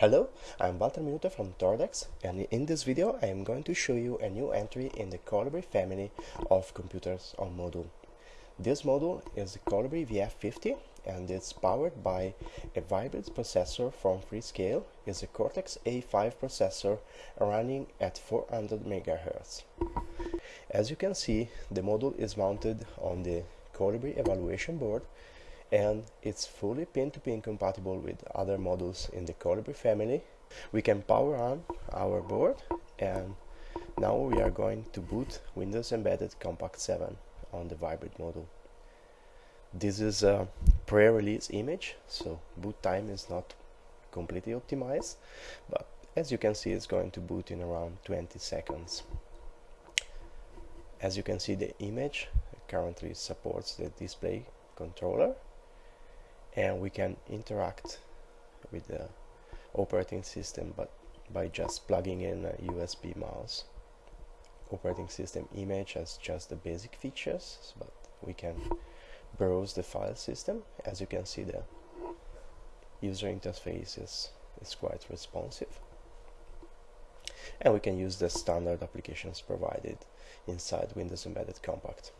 Hello, I'm Walter Minuta from Toradex and in this video I am going to show you a new entry in the Colibri family of computers on module. This module is the Colibri VF50 and it's powered by a Vybrid processor from Freescale. It's a Cortex-A5 processor running at 400 MHz. As you can see, the module is mounted on the Colibri evaluation board and it's fully pin-to-pin -pin compatible with other modules in the Colibri family. We can power on our board and now we are going to boot Windows Embedded Compact 7 on the Vybrid module. This is a pre-release image, so boot time is not completely optimized, but as you can see it's going to boot in around 20 seconds. As you can see the image currently supports the display controller and we can interact with the operating system but by just plugging in a USB mouse. Operating system image has just the basic features but we can browse the file system. As you can see the user interface is, is quite responsive. And we can use the standard applications provided inside Windows Embedded Compact